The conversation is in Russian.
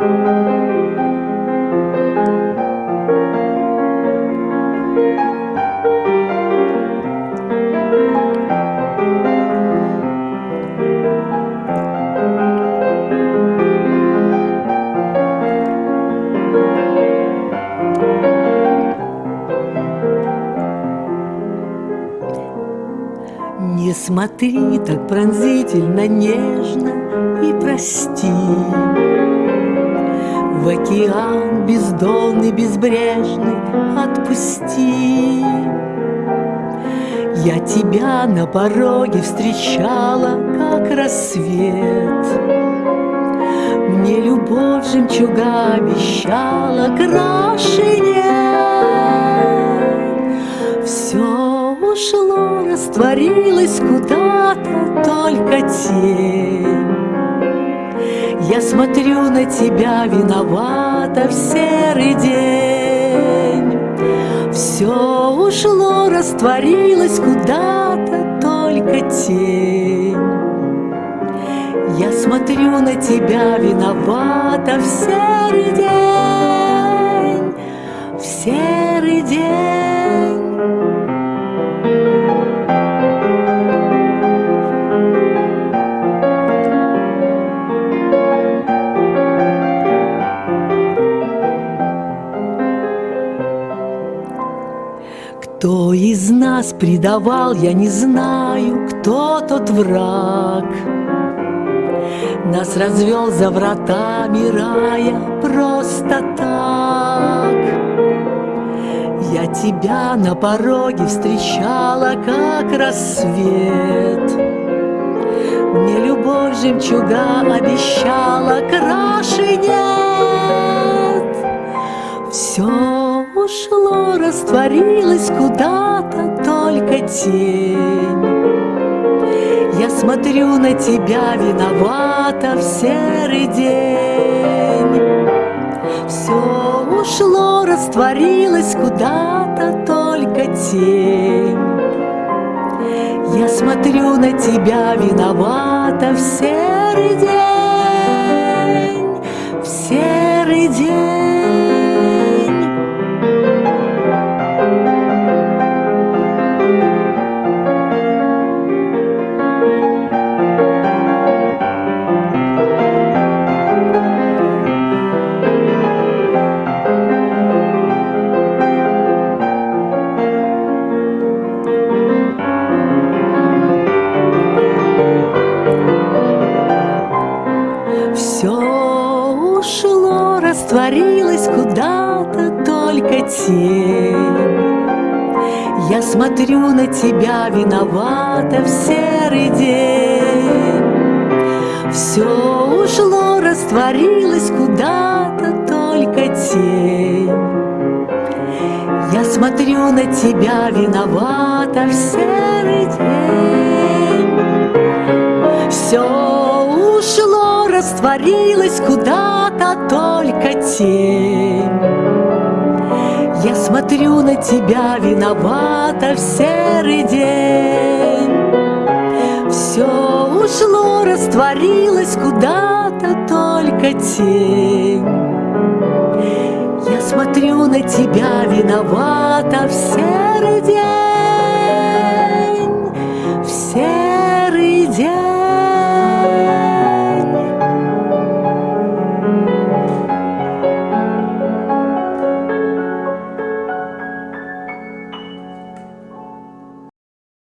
Не смотри так пронзительно, нежно и прости. В океан бездонный, безбрежный отпусти. Я тебя на пороге встречала, как рассвет. Мне любовь жемчуга обещала, краше нет. Все ушло, растворилось куда-то, только тень. Я смотрю на тебя виновата в серый день. Все ушло, растворилось куда-то, только тень. Я смотрю на тебя виновата в серый день, Кто из нас предавал, я не знаю, кто тот враг. Нас развел за вратами рая просто так. Я тебя на пороге встречала, как рассвет. Мне любовь жемчуга обещала, краше ушло, растворилось куда-то только тень. Я смотрю на тебя, виновата в серый день. Все ушло, растворилось куда-то только тень. Я смотрю на тебя, виновата в серый день, ушло, растворилось куда-то только тень. Я смотрю на тебя, виновата в серый день. Все ушло, растворилось куда-то только тень. Я смотрю на тебя, виновата в серый день. Все ушло, растворилось куда-то только тень. Я смотрю на тебя, виновата в серый день. Все ушло, растворилось куда-то только тень. Я смотрю на тебя, виновата в серый день.